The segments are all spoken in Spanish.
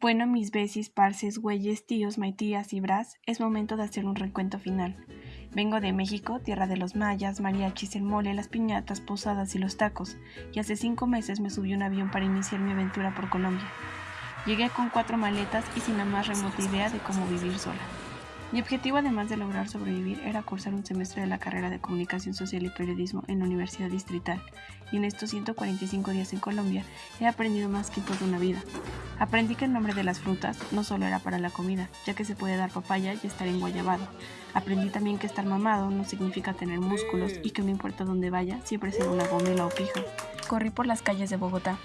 Bueno, mis besis, parces, güeyes, tíos, maitías y bras, es momento de hacer un recuento final. Vengo de México, tierra de los mayas, mariachis, el mole, las piñatas, posadas y los tacos, y hace cinco meses me subí un avión para iniciar mi aventura por Colombia. Llegué con cuatro maletas y sin la más remota idea de cómo vivir sola. Mi objetivo, además de lograr sobrevivir, era cursar un semestre de la carrera de Comunicación Social y Periodismo en la Universidad Distrital, y en estos 145 días en Colombia he aprendido más que en toda una vida. Aprendí que el nombre de las frutas no solo era para la comida, ya que se puede dar papaya y estar en guayabado. Aprendí también que estar mamado no significa tener músculos y que no importa dónde vaya, siempre será una gomela o pija. Corrí por las calles de Bogotá,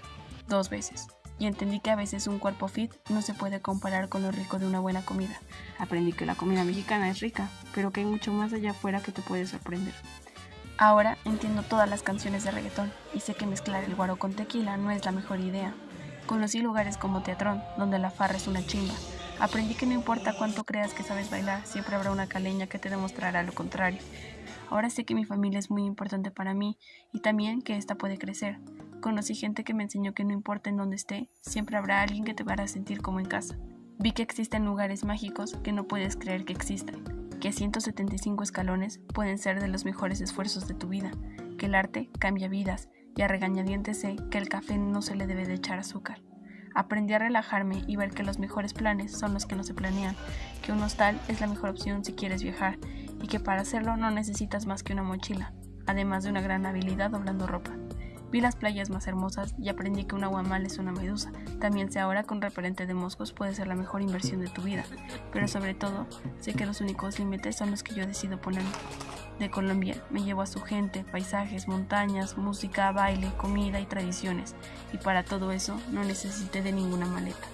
dos veces y entendí que a veces un cuerpo fit no se puede comparar con lo rico de una buena comida. Aprendí que la comida mexicana es rica, pero que hay mucho más allá afuera que te puede sorprender. Ahora entiendo todas las canciones de reggaetón y sé que mezclar el guaro con tequila no es la mejor idea. Conocí lugares como Teatrón, donde la farra es una chimba. Aprendí que no importa cuánto creas que sabes bailar, siempre habrá una caleña que te demostrará lo contrario. Ahora sé que mi familia es muy importante para mí y también que esta puede crecer. Conocí gente que me enseñó que no importa en dónde esté, siempre habrá alguien que te hará sentir como en casa. Vi que existen lugares mágicos que no puedes creer que existan, que 175 escalones pueden ser de los mejores esfuerzos de tu vida, que el arte cambia vidas y a regañadientes sé que el café no se le debe de echar azúcar. Aprendí a relajarme y ver que los mejores planes son los que no se planean, que un hostal es la mejor opción si quieres viajar y que para hacerlo no necesitas más que una mochila, además de una gran habilidad doblando ropa. Vi las playas más hermosas y aprendí que un aguamal es una medusa. También sé ahora que un repelente de moscos puede ser la mejor inversión de tu vida. Pero sobre todo, sé que los únicos límites son los que yo decido poner. De Colombia me llevo a su gente, paisajes, montañas, música, baile, comida y tradiciones. Y para todo eso no necesité de ninguna maleta.